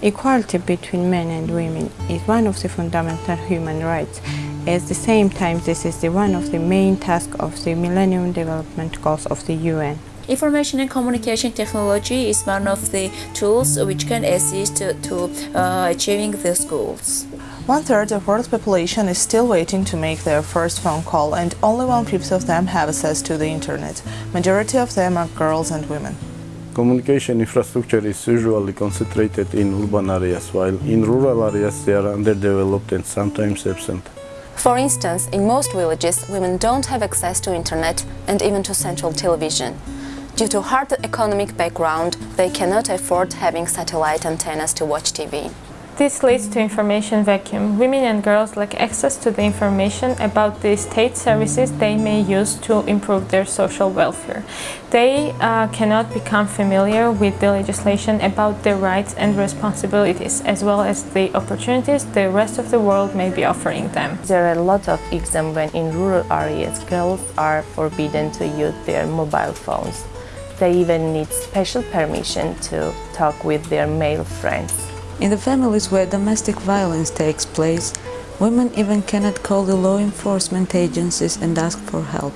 Equality between men and women is one of the fundamental human rights. At the same time, this is the one of the main tasks of the Millennium Development Goals of the UN. Information and communication technology is one of the tools which can assist to, uh, achieving these goals. One third of world's population is still waiting to make their first phone call and only one-fifth of them have access to the internet. Majority of them are girls and women. Communication infrastructure is usually concentrated in urban areas, while in rural areas they are underdeveloped and sometimes absent. For instance, in most villages, women don't have access to internet and even to central television. Due to hard economic background, they cannot afford having satellite antennas to watch TV. This leads to information vacuum. Women and girls lack access to the information about the state services they may use to improve their social welfare. They uh, cannot become familiar with the legislation about their rights and responsibilities, as well as the opportunities the rest of the world may be offering them. There are a lot of examples when in rural areas girls are forbidden to use their mobile phones. They even need special permission to talk with their male friends. In the families where domestic violence takes place, women even cannot call the law enforcement agencies and ask for help.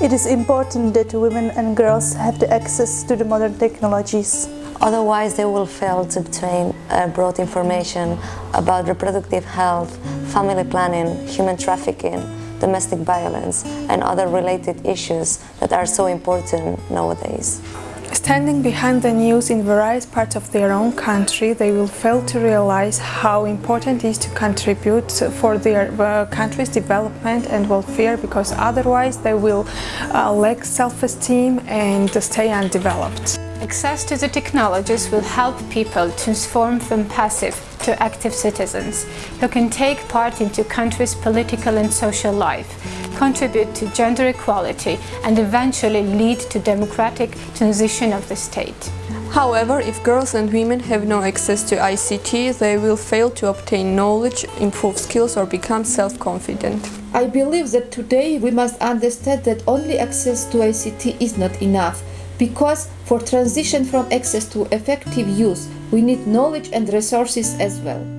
It is important that women and girls have the access to the modern technologies. Otherwise, they will fail to obtain uh, broad information about reproductive health, family planning, human trafficking, domestic violence and other related issues that are so important nowadays. Standing behind the news in various parts of their own country, they will fail to realize how important it is to contribute for their uh, country's development and welfare because otherwise they will uh, lack self-esteem and stay undeveloped. Access to the technologies will help people transform from passive to active citizens who can take part into country's political and social life, contribute to gender equality and eventually lead to democratic transition of the state. However, if girls and women have no access to ICT, they will fail to obtain knowledge, improve skills or become self-confident. I believe that today we must understand that only access to ICT is not enough because for transition from access to effective use, we need knowledge and resources as well.